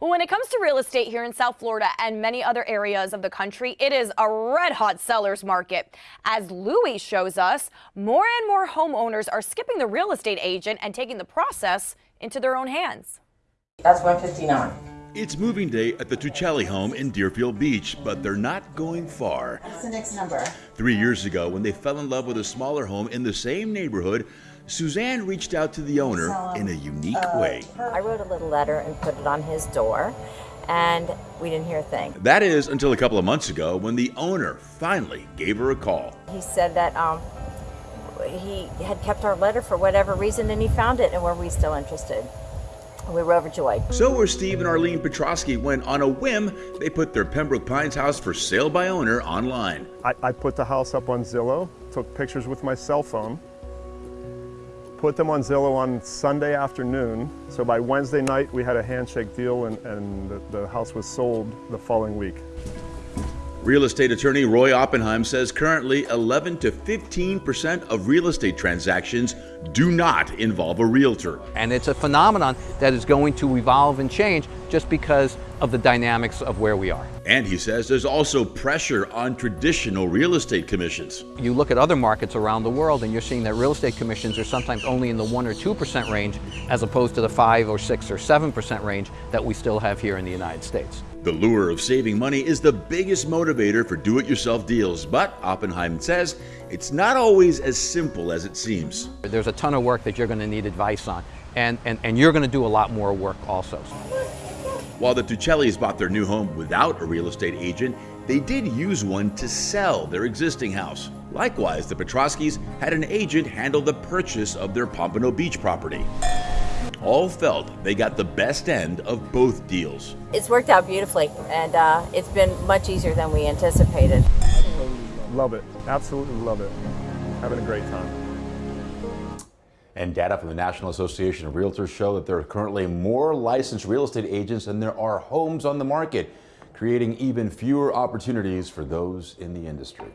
When it comes to real estate here in South Florida and many other areas of the country, it is a red hot seller's market. As Louis shows us, more and more homeowners are skipping the real estate agent and taking the process into their own hands. That's 159. It's moving day at the Tuccelli home in Deerfield Beach, but they're not going far. What's the next number? Three years ago, when they fell in love with a smaller home in the same neighborhood, Suzanne reached out to the owner in a unique way. I wrote a little letter and put it on his door, and we didn't hear a thing. That is until a couple of months ago when the owner finally gave her a call. He said that um, he had kept our letter for whatever reason and he found it, and were we still interested? We were overjoyed. So were Steve and Arlene Petrosky when, on a whim, they put their Pembroke Pines house for sale by owner online. I, I put the house up on Zillow, took pictures with my cell phone, put them on Zillow on Sunday afternoon. So by Wednesday night, we had a handshake deal and, and the, the house was sold the following week. Real estate attorney Roy Oppenheim says currently 11 to 15 percent of real estate transactions do not involve a realtor. And it's a phenomenon that is going to evolve and change just because of the dynamics of where we are. And he says there's also pressure on traditional real estate commissions. You look at other markets around the world and you're seeing that real estate commissions are sometimes only in the 1 or 2% range as opposed to the 5 or 6 or 7% range that we still have here in the United States. The lure of saving money is the biggest motivator for do-it-yourself deals, but Oppenheim says it's not always as simple as it seems. There's a ton of work that you're going to need advice on, and, and, and you're going to do a lot more work also. While the Tuccellis bought their new home without a real estate agent, they did use one to sell their existing house. Likewise, the Petroskis had an agent handle the purchase of their Pompano Beach property. All felt they got the best end of both deals. It's worked out beautifully, and uh, it's been much easier than we anticipated. Love it, absolutely love it. Having a great time. And data from the National Association of Realtors show that there are currently more licensed real estate agents than there are homes on the market, creating even fewer opportunities for those in the industry.